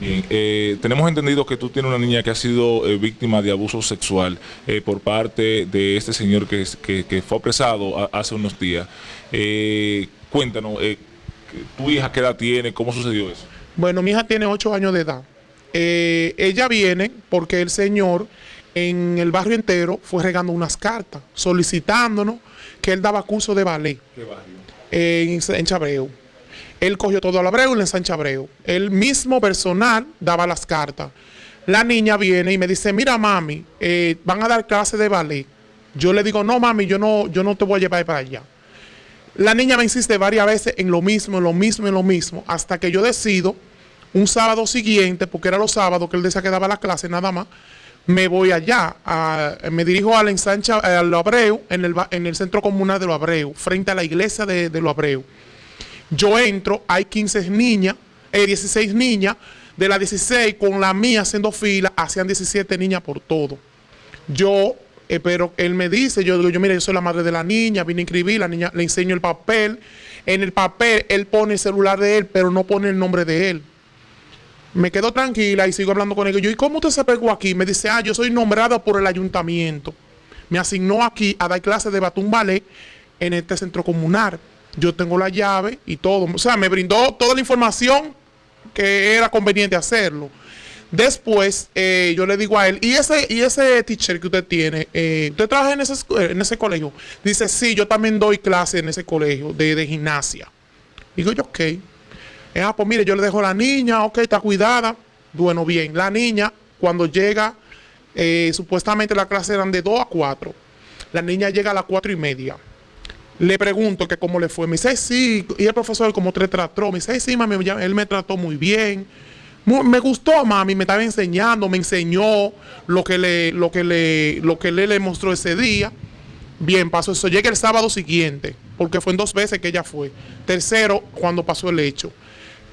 Bien, eh, tenemos entendido que tú tienes una niña que ha sido eh, víctima de abuso sexual eh, por parte de este señor que, que- que fue apresado a- hace unos días. Cuéntanos, ¿tu hija qué edad tiene? ¿Cómo sucedió eso? Bueno, mi hija tiene 8 años de edad. Ella viene porque el señor en el barrio entero fue regando unas cartas solicitándonos que él daba curso de ballet ¿Qué barrio? en, en Chabreu. Él cogió todo al Abreu y le en Chabreu. El mismo personal daba las cartas. La niña viene y me dice, mira mami, eh, van a dar clase de ballet. Yo le digo, no mami, yo no, yo no te voy a llevar para allá. La niña me insiste varias veces en lo mismo, en lo mismo, en lo mismo, hasta que yo decido, un sábado siguiente, porque era los sábados que él decía que daba la clase nada más, me voy allá, me dirijo ensancha, a Lo Abreu, en el, ba- en el centro comunal de Lo Abreu, frente a la iglesia de, de Lo Abreu. Yo entro, hay 15 niñas, eh, 16 niñas, de las 16 con la mía haciendo fila, hacían 17 niñas por todo. Yo, eh, pero él me dice, yo digo, yo mire, yo soy la madre de la niña, vine a inscribir, la niña le enseño el papel. En el papel él pone el celular de él, pero no pone el nombre de él. Me quedo tranquila y sigo hablando con él. Yo, ¿y cómo usted se pegó aquí? Me dice, ah, yo soy nombrada por el ayuntamiento. Me asignó aquí a dar clases de batún ballet en este centro comunal. Yo tengo la llave y todo. O sea, me brindó toda la información que era conveniente hacerlo. Después, eh, yo le digo a él, ¿y ese, y ese teacher que usted tiene, eh, usted trabaja en ese, escu- en ese colegio? Dice, sí, yo también doy clase en ese colegio de, de gimnasia. Digo yo, ok. Eh, ah, pues mire, yo le dejo a la niña, ok, está cuidada. Bueno, bien, la niña, cuando llega, eh, supuestamente la clase eran de 2 a 4. La niña llega a las 4 y media. Le pregunto que cómo le fue. Me dice, "Ay, sí. Y el profesor como te trató. Me dice, "Ay, sí, mami, él me trató muy bien. Me gustó, mami. Me estaba enseñando, me enseñó lo que le, lo que le, lo que le, le mostró ese día. Bien, pasó eso. Llega el sábado siguiente, porque fue en dos veces que ella fue. Tercero, cuando pasó el hecho.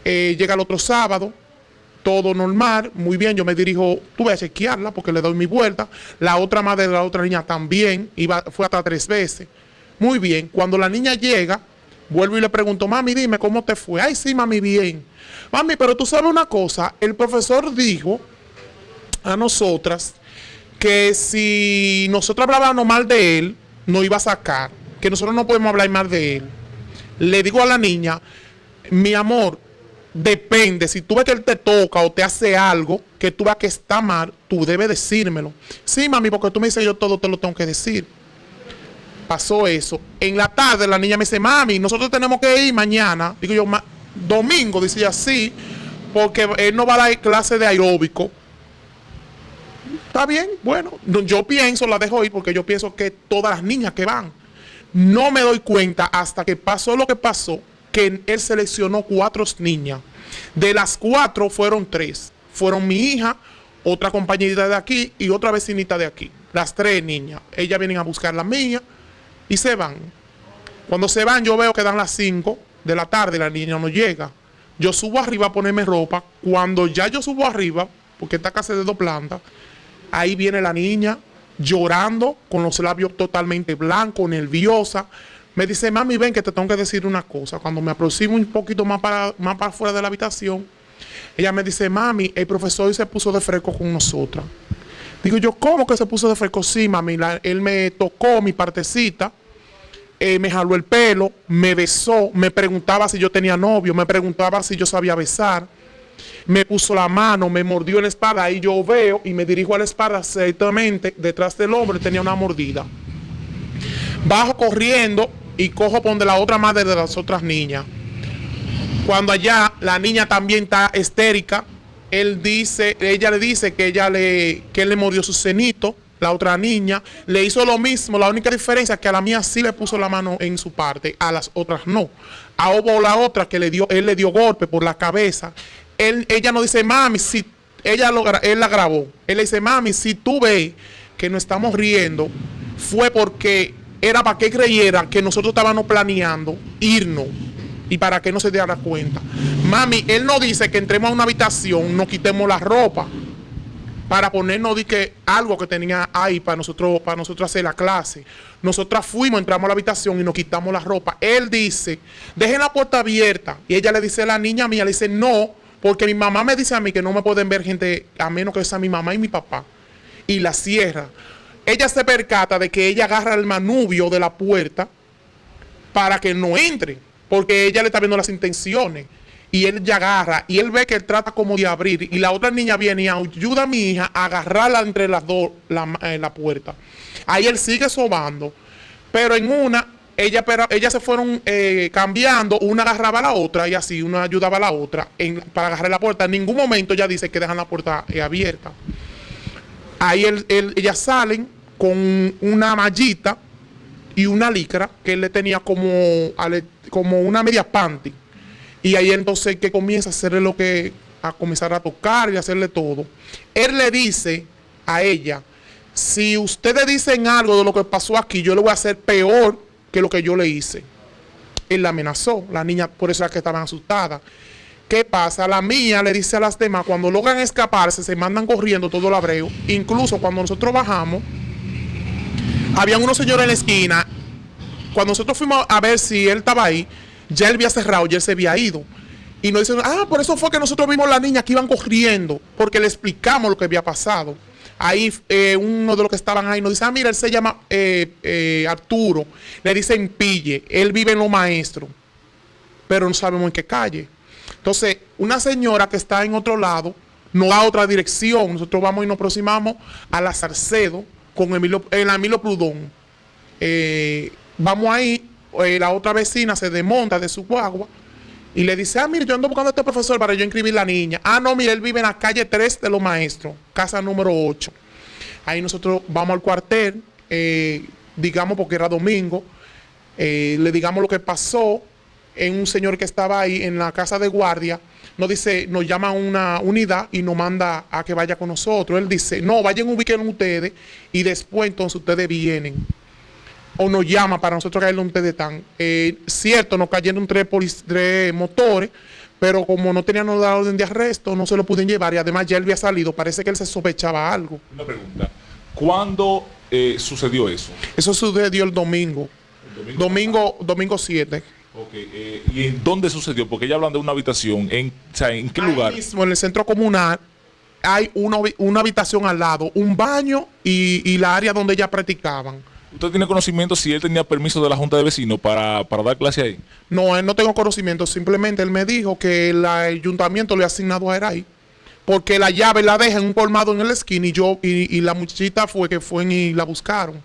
Eh, llega el otro sábado, todo normal, muy bien, yo me dirijo, tuve a chequearla porque le doy mi vuelta. La otra madre de la otra niña también, iba, fue hasta tres veces. Muy bien, cuando la niña llega, vuelvo y le pregunto, mami, dime cómo te fue. Ay, sí, mami, bien. Mami, pero tú sabes una cosa, el profesor dijo a nosotras que si nosotros hablábamos mal de él, nos iba a sacar, que nosotros no podemos hablar mal de él. Le digo a la niña, mi amor, depende, si tú ves que él te toca o te hace algo que tú ves que está mal, tú debes decírmelo. Sí, mami, porque tú me dices yo todo te lo tengo que decir. Pasó eso. En la tarde la niña me dice, mami, nosotros tenemos que ir mañana. Digo yo, "Ma- domingo, dice ella, sí, porque él no va a dar clase de aeróbico. Está bien, bueno, no, yo pienso, la dejo ir porque yo pienso que todas las niñas que van. No me doy cuenta hasta que pasó lo que pasó, que él seleccionó cuatro niñas. De las cuatro fueron tres. Fueron mi hija, otra compañerita de aquí y otra vecinita de aquí. Las tres niñas. Ellas vienen a buscar la mía y se van. Cuando se van, yo veo que dan las 5 de la tarde, la niña no llega. Yo subo arriba a ponerme ropa. Cuando ya yo subo arriba, porque esta casa es de dos plantas, ahí viene la niña llorando, con los labios totalmente blancos, nerviosa. Me dice, mami, ven que te tengo que decir una cosa. Cuando me aproximo un poquito más para, más para fuera de la habitación, ella me dice, mami, el profesor se puso de fresco con nosotras. Digo yo, ¿cómo que se puso de fresco? Sí, mami, la- él me tocó mi partecita, eh, me jaló el pelo, me besó, me preguntaba si yo tenía novio, me preguntaba si yo sabía besar, me puso la mano, me mordió en la espalda, ahí yo veo y me dirijo a la espalda, exactamente detrás del hombre tenía una mordida. Bajo corriendo y cojo donde la otra madre de las otras niñas. Cuando allá la niña también está histérica, él dice, ella le dice que ella le, que él le mordió su cenito, la otra niña le hizo lo mismo, la única diferencia es que a la mía sí le puso la mano en su parte, a las otras no. A hubo la otra que le dio, él le dio golpe por la cabeza. Él, ella no dice, mami, si ella lo, él la grabó. Él le dice, mami, si tú ves que nos estamos riendo, fue porque era para que creyeran que nosotros estábamos planeando irnos y para que no se diera cuenta. Mami, él no dice que entremos a una habitación, nos quitemos la ropa para ponernos di algo que tenía ahí para nosotros, para nosotros hacer la clase. Nosotras fuimos, entramos a la habitación y nos quitamos la ropa. Él dice, dejen la puerta abierta. Y ella le dice a la niña mía, le dice, no, Porque mi mamá me dice a mí que no me pueden ver gente a menos que sea mi mamá y mi papá. Y la cierra. Ella se percata de que ella agarra el manubio de la puerta para que no entre. Porque ella le está viendo las intenciones. Y él ya agarra. Y él ve que él trata como de abrir. Y la otra niña viene y ayuda a mi hija a agarrarla entre las dos, la, eh, la puerta. Ahí él sigue sobando. Pero en una, ella, ellas se fueron eh, cambiando, una agarraba a la otra y así una ayudaba a la otra en, para agarrar la puerta. En ningún momento ella dice que dejan la puerta eh, abierta. Ahí él, él- ellas salen con una mallita y una licra que él le tenía como, como una media panty. Y ahí entonces que comienza a hacerle lo que, a comenzar a tocar y hacerle todo. Él le dice a ella, si ustedes dicen algo de lo que pasó aquí, yo le voy a hacer peor que lo que yo le hice. Él la amenazó, la niña por eso es que estaban asustadas. ¿Qué pasa? La mía le dice a las demás, cuando logran escaparse, se mandan corriendo todo el abreo. Incluso cuando nosotros bajamos, habían unos señores en la esquina. Cuando nosotros fuimos a ver si él estaba ahí, ya él había cerrado, ya él se había ido. Y nos dicen, ah, por eso fue que nosotros vimos la niña que iban corriendo, porque le explicamos lo que había pasado. Ahí eh, uno de los que estaban ahí nos dice, ah, mira, él se llama eh, eh, Arturo. Le dicen Pille, él vive en Lo Maestro, pero no sabemos en qué calle. Entonces, una señora que está en otro lado nos da otra dirección. Nosotros vamos y nos aproximamos a la Sarcedo con Emilio, el Emilio Prudón. Eh, vamos ahí, eh, la otra vecina se desmonta de su guagua y le dice, ah, mire, yo ando buscando a este profesor para yo inscribir la niña. Ah, no, mire, él vive en la calle 3 de los maestros, casa número 8. Ahí nosotros vamos al cuartel, eh, digamos porque era domingo, le digamos lo que pasó en un señor que estaba ahí en la casa de guardia, nos dice, nos llama a una unidad y nos manda a que vaya con nosotros. Él dice, no, vayan, ubiquen ustedes y después entonces ustedes vienen. O nos llama para nosotros caer donde ustedes están. Eh, cierto, nos cayeron tres, tres motores, pero como no tenían la orden de arresto, no se lo pudieron llevar y además ya él había salido. Parece que él se sospechaba algo. Una pregunta. ¿Cuándo eh, sucedió eso? Eso sucedió el domingo. El Domingo, domingo 7. Ok, eh, ¿Y en dónde sucedió? Porque ya hablan de una habitación. ¿En, o sea, ¿en qué Ahí lugar? mismo, en el centro comunal, hay una, una habitación al lado, un baño y, y la área donde ya practicaban. ¿Usted tiene conocimiento si él tenía permiso de la Junta de Vecinos para, para dar clase ahí? No, él no tengo conocimiento, simplemente él me dijo que el ayuntamiento le ha asignado a él ahí. Porque la llave la deja en un colmado en el esquina y yo, y, y la muchachita fue que fue y la buscaron.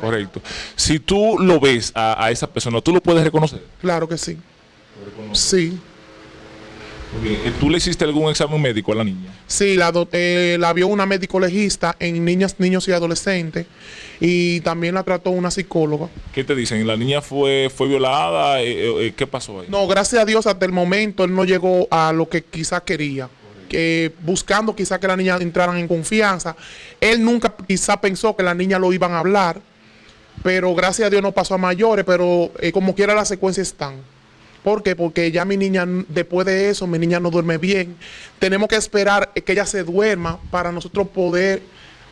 Correcto. Si tú lo ves a, a esa persona, ¿tú lo puedes reconocer? Claro que sí. Sí. Eh, ¿Tú le hiciste algún examen médico a la niña? Sí, la, do- eh, la vio una médico legista en niñas, niños y adolescentes y también la trató una psicóloga. ¿Qué te dicen? ¿La niña fue, fue violada? Eh, eh, eh, ¿Qué pasó ahí? No, gracias a Dios hasta el momento él no llegó a lo que quizá quería. Que buscando quizá que la niña entraran en confianza. Él nunca quizá pensó que la niña lo iban a hablar, pero gracias a Dios no pasó a mayores, pero eh, como quiera las secuencias están. ¿Por qué? Porque ya mi niña, después de eso, mi niña no duerme bien. Tenemos que esperar eh, que ella se duerma para nosotros poder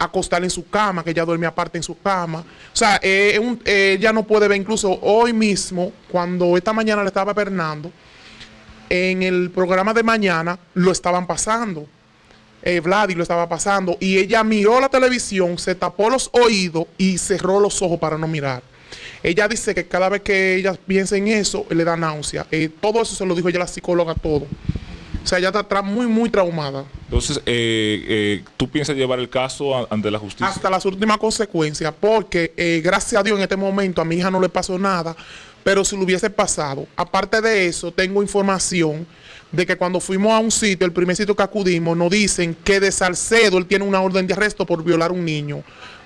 acostarla en su cama, que ella duerme aparte en su cama. O sea, eh, ella no puede ver, incluso hoy mismo, cuando esta mañana le estaba pernando, en el programa de mañana lo estaban pasando. Eh, Vladi lo estaba pasando y ella miró la televisión, se tapó los oídos y cerró los ojos para no mirar. Ella dice que cada vez que ella piensa en eso, le da náusea. Eh, todo eso se lo dijo ella la psicóloga, todo. O sea, ella está muy, muy traumada. Entonces, eh, eh, ¿tú piensas llevar el caso ante la justicia? hasta las últimas consecuencias, porque eh, gracias a Dios en este momento a mi hija no le pasó nada, pero si lo hubiese pasado, aparte de eso, tengo información de que cuando fuimos a un sitio, el primer sitio que acudimos, nos dicen que de Salcedo él tiene una orden de arresto por violar a un niño,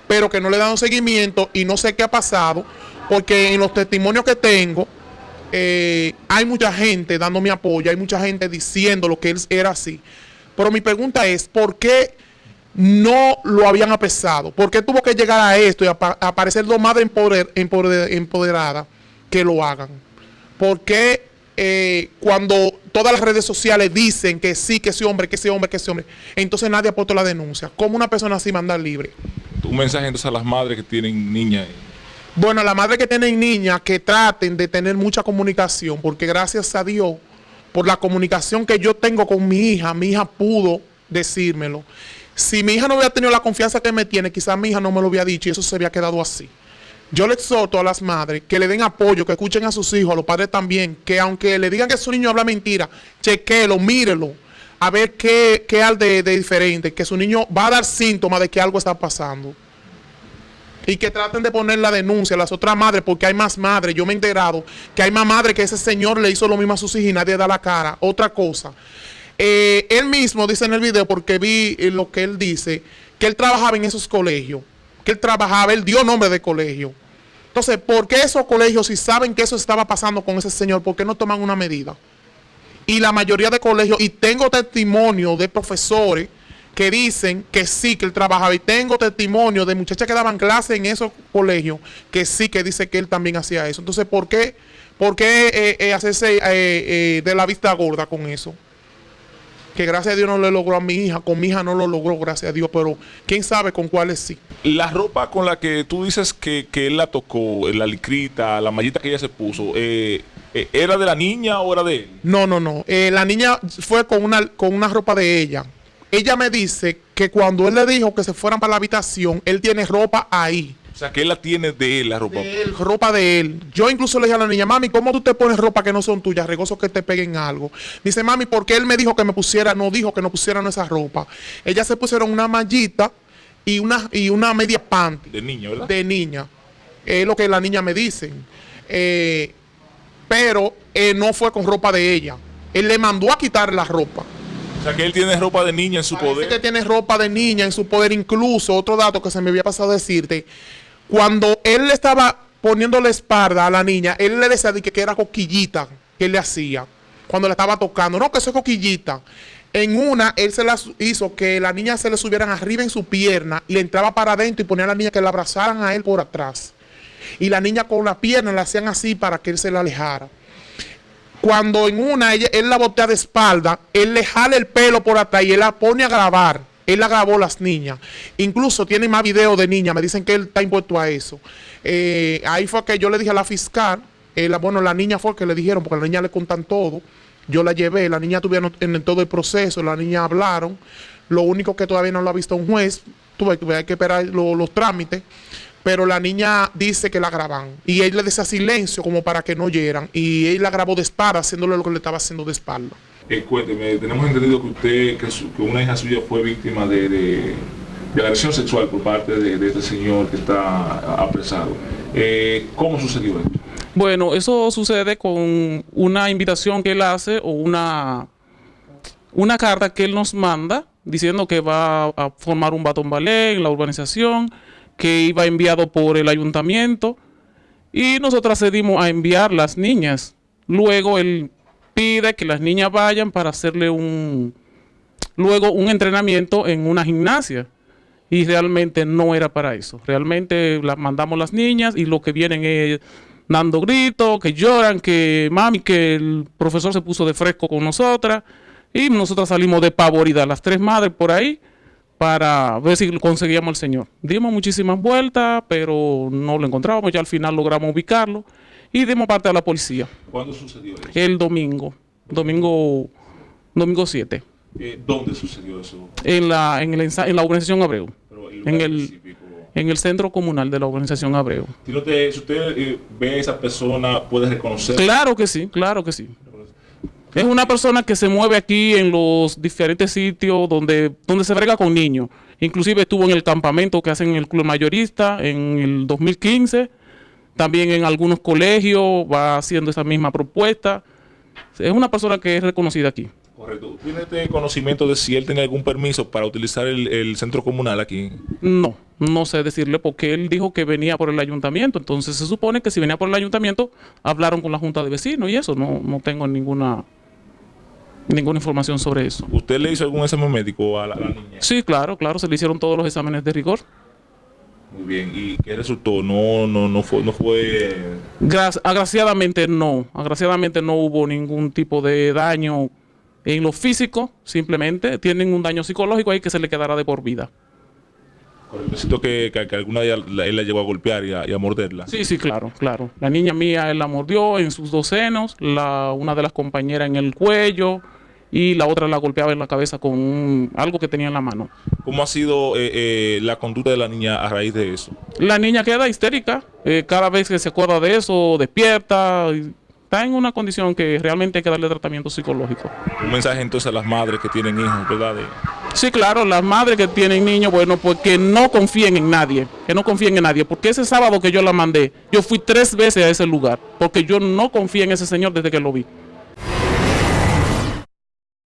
pero que no le dan seguimiento y no sé qué ha pasado, porque en los testimonios que tengo, eh, hay mucha gente dando mi apoyo, hay mucha gente diciendo lo que él era así. Pero mi pregunta es, ¿por qué no lo habían apresado? ¿Por qué tuvo que llegar a esto y apa- aparecer dos madres empoder- empoder- empoderadas que lo hagan? ¿Por qué eh, cuando todas las redes sociales dicen que sí, que ese hombre, que ese hombre, que ese hombre, entonces nadie puesto la denuncia? ¿Cómo una persona así manda libre? Un mensaje entonces a las madres que tienen niñas. Bueno, la madre que tienen niñas que traten de tener mucha comunicación, porque gracias a Dios por la comunicación que yo tengo con mi hija, mi hija pudo decírmelo. Si mi hija no hubiera tenido la confianza que me tiene, quizás mi hija no me lo hubiera dicho y eso se había quedado así. Yo le exhorto a las madres que le den apoyo, que escuchen a sus hijos, a los padres también, que aunque le digan que su niño habla mentira, chequelo, mírelo, a ver qué, qué hay de, de diferente, que su niño va a dar síntomas de que algo está pasando y que traten de poner la denuncia a las otras madres, porque hay más madres. Yo me he enterado que hay más madres que ese señor le hizo lo mismo a sus hijos y nadie da la cara. Otra cosa. Eh, él mismo dice en el video, porque vi lo que él dice, que él trabajaba en esos colegios, que él trabajaba, él dio nombre de colegio. Entonces, ¿por qué esos colegios, si saben que eso estaba pasando con ese señor, por qué no toman una medida? Y la mayoría de colegios, y tengo testimonio de profesores que dicen que sí, que él trabajaba. Y tengo testimonio de muchachas que daban clase en esos colegios que sí, que dice que él también hacía eso. Entonces, ¿por qué, por qué eh, eh, hacerse eh, eh, de la vista gorda con eso? Que gracias a Dios no le logró a mi hija, con mi hija no lo logró, gracias a Dios, pero quién sabe con cuáles sí. La ropa con la que tú dices que, que él la tocó, la licrita, la mallita que ella se puso, eh, eh, ¿era de la niña o era de él? No, no, no. Eh, la niña fue con una, con una ropa de ella. Ella me dice que cuando él le dijo que se fueran para la habitación, él tiene ropa ahí. O sea, que él la tiene de él, la ropa. De él, ropa de él. Yo incluso le dije a la niña, mami, ¿cómo tú te pones ropa que no son tuyas? Regoso que te peguen algo. Dice, mami, ¿por qué él me dijo que me pusiera? No dijo que no pusieran esa ropa. Ellas se pusieron una mallita y una, y una media panty De niño, ¿verdad? de niña. Es lo que la niña me dice. Eh, pero eh, no fue con ropa de ella. Él le mandó a quitar la ropa. O sea, que él tiene ropa de niña en su Parece poder. que tiene ropa de niña en su poder. Incluso, otro dato que se me había pasado a decirte, cuando él le estaba poniendo la espalda a la niña, él le decía de que, que era coquillita que él le hacía cuando le estaba tocando. No, que eso es coquillita. En una, él se la hizo que la niña se le subieran arriba en su pierna y le entraba para adentro y ponía a la niña que la abrazaran a él por atrás. Y la niña con la pierna la hacían así para que él se la alejara. Cuando en una ella- él la botea de espalda, él le jala el pelo por atrás y él la pone a grabar. Él la grabó las niñas. Incluso tiene más videos de niñas. Me dicen que él está impuesto a eso. Eh, ahí fue que yo le dije a la fiscal, eh, bueno, la niña fue que le dijeron, porque a la niña le contan todo. Yo la llevé, la niña tuvieron en, todo el proceso, la niña hablaron. Lo único que todavía no lo ha visto un juez, tuve que hay que esperar lo- los trámites. Pero la niña dice que la graban. Y él le decía silencio como para que no oyeran. Y él la grabó de espalda, haciéndole lo que le estaba haciendo de espalda. Eh, cuénteme, tenemos entendido que usted, que, una hija suya fue víctima de, agresión sexual por parte de, este señor que está apresado. Eh, ¿Cómo sucedió esto? Bueno, eso sucede con una invitación que él hace o una, una carta que él nos manda diciendo que va a formar un batón ballet en la urbanización, que iba enviado por el ayuntamiento y nosotros accedimos a enviar las niñas. Luego él pide que las niñas vayan para hacerle un luego un entrenamiento en una gimnasia y realmente no era para eso. Realmente las mandamos las niñas y lo que vienen es dando gritos, que lloran, que mami, que el profesor se puso de fresco con nosotras y nosotras salimos de pavorida, las tres madres por ahí, para ver si conseguíamos al señor. Dimos muchísimas vueltas, pero no lo encontramos, ya al final logramos ubicarlo y dimos parte a la policía ¿Cuándo sucedió eso? el domingo, domingo, domingo 7, Eh, ¿Dónde sucedió eso? en la, en, el ensa- en la organización Abreu. Pero el En el- específico. en el centro comunal de la organización Abreu. Si usted eh, ve a esa persona, puede reconocer. Claro que sí, claro que sí. Es una persona que se mueve aquí en los diferentes sitios donde, donde se brega con niños. Inclusive estuvo en el campamento que hacen en el club mayorista en el 2015. También en algunos colegios va haciendo esa misma propuesta. Es una persona que es reconocida aquí. Correcto. ¿Tiene este conocimiento de si él tiene algún permiso para utilizar el, el centro comunal aquí? No, no sé decirle porque él dijo que venía por el ayuntamiento. Entonces se supone que si venía por el ayuntamiento, hablaron con la junta de vecinos y eso. No, no tengo ninguna, ninguna información sobre eso. ¿Usted le hizo algún examen médico a la, a la niña? Sí, claro, claro, se le hicieron todos los exámenes de rigor. Muy bien. ¿Y qué resultó? No, no, no fue, no fue. Gra- agraciadamente no, agraciadamente no hubo ningún tipo de daño en lo físico, simplemente tienen un daño psicológico ahí que se le quedará de por vida. Siento que, que, que alguna de ellas la- él la llegó a golpear y a, y a morderla. Sí, sí, claro, claro. La niña mía, él la mordió en sus dos senos, la, una de las compañeras en el cuello y la otra la golpeaba en la cabeza con un- algo que tenía en la mano. ¿Cómo ha sido eh, eh, la conducta de la niña a raíz de eso? La niña queda histérica, eh, cada vez que se acuerda de eso, despierta, está en una condición que realmente hay que darle tratamiento psicológico. Un mensaje entonces a las madres que tienen hijos, ¿verdad? De- Sí, claro, las madres que tienen niños, bueno, pues que no confíen en nadie, que no confíen en nadie, porque ese sábado que yo la mandé, yo fui tres veces a ese lugar, porque yo no confío en ese señor desde que lo vi.